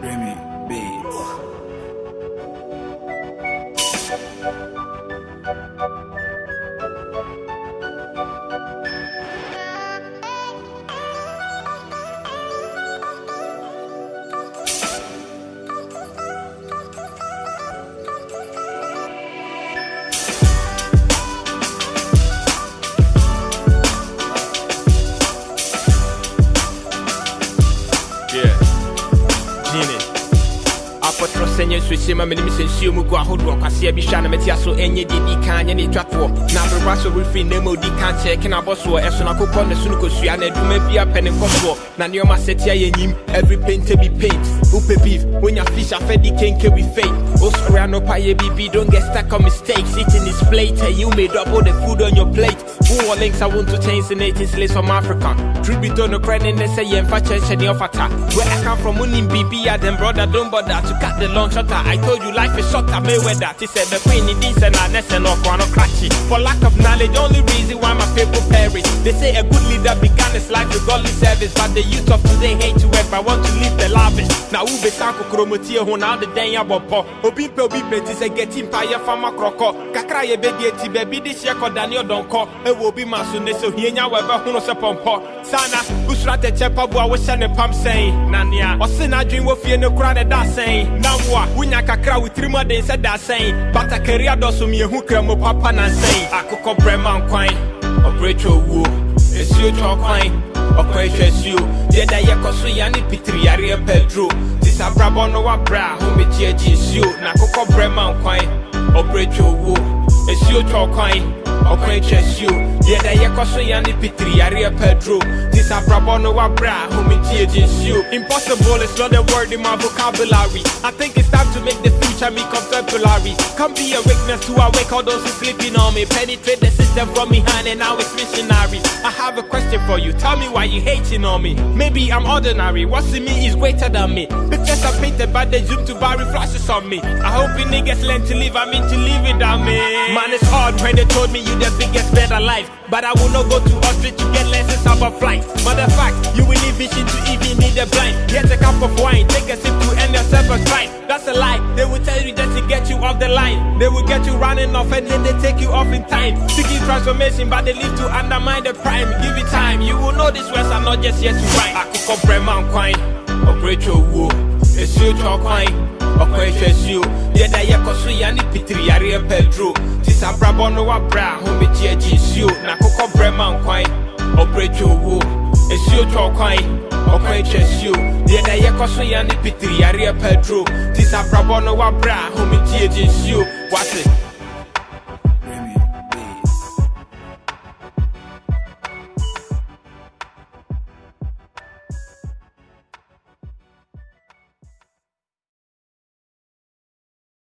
Remy Beats. Genie. apɔtɔrɔ sɛ nyɛ nsuohyɛ ma menim sɛ nsuo mu gu ahodoɔ kwaseɛ bi hwɛ a na mɛte aso ɛnyɛ deɛ di kan nyɛ ne dwatoɔ na aberɛbra sɛ worefiri na ma odi kan kyɛɛ ke na abɔ soɔ ɛsono akokɔ ne so no kɔsua na adwuma bi apɛ ne nkɔsoɔ na nneɔma sɛte ayɛ nyim every painter be paint wopɛ beef wonya fish afɛdi kenke we fake wosɔre anɔpa yɛ bibi don't get stuck on mistakes. Eating is plate and you made up all the food on your plate. Wowɔ links I want to change the 18 slaves from africa? Truth be told no credit ne sɛ yɛmfa kyɛnhyɛ ne ɔfata where i come from wonim biribi then brother don't bother to cut the long shutter i told you life is shorter mayweather te sɛ the queen ne din sɛ na ne sɛ no ɔkora no krakye for lack of knowledge only reason why my people perish. They say a good leader began his life with godly service but the youth of today hate to work but want to live the lavish na wobɛsa kokoromotie ho na wode dɛn abɔ pɔ obi mpɛ obi pɛ ti sɛ gɛti mpa yɛfa ma korɔkɔ kakra yɛbɛdie ti baabi de hyɛ kɔdane ɔdɔnkɔ ɛwɔ obi ma so ne sɛ ohia nya wɔbɛhono sɛ pɔmpɔ sana wosura tɛkyɛ paboa wohyɛ ne pam sɛn na nea ɔse n'adwen wɔ fie ne kora ne da sɛn na wo a wonya kakra wo tirim ɔden sɛ da sɛn batakari adɔso mmiɛhu kra mu papa nansɛn akokɔ brɛma nkwan ɔbrɛ twɛ owuo ɛsuo ɔkwan ɔkwan hwɛ suo deɛ da yɛkɔ so yɛ ne pitiri yareɛ pɛduro te sɛ abrabɔ no wabrɛ a homegye agye nsuo na akokɔ brɛma nkwan ɔbrɛ twɛ owuo ɛsuo twɛ ɔkwan ɔkwan twɛ suo deɛ da yɛkɔ so yɛ ne pitiri yareɛ pɛduro te sɛ abrabɔ no wabrɛ a homegye agye nsuo impossible is not a word in my vocabulary. I think it's time to make the future me contemporary. Can't be a weakness to awake all those who sleeping on me. Penetrate the system from behind and now it's missionary. I have a question for you. Tell me why you hating on me. Maybe i'm ordinary. What's in me is greater than me. Pictures are painted by the zoom to bury flashes on me. I hope you niggas learn to live. I mean to live without me. Man it's hard when they told me you the biggest better life. But i will not go to ostrich to get lessons about flight. Mother fact you will need vision to even need a blind. Get a cup of wine. Take a sip to end yourself a strike that's a lie get you off the line. They will get you running off and then they take you off in time. Seeking transformation but they live to undermine the prime give it time. You will know these words are not just yet to write akokɔ brɛma nkwan ɔbrɛ twɛ owuo ɛsuo twɛ ɔkwan ɔkwan hwɛ suo deɛ da yɛkɔ so yɛ ne pitiri yareɛ pɛduro te sɛ abrabɔ no wabrɛ a homegye agye nsuo na akokɔ brɛma nkwan ɔbrɛ twɛ owuo ɛsuo twɛ ɔkwan ɔkwan twɛ suo deɛ da yɛkɔ so yɛ ne pitiri yareɛ pɛduro te sɛ abrabɔ no wabrɛ a homegye agye nsuo wate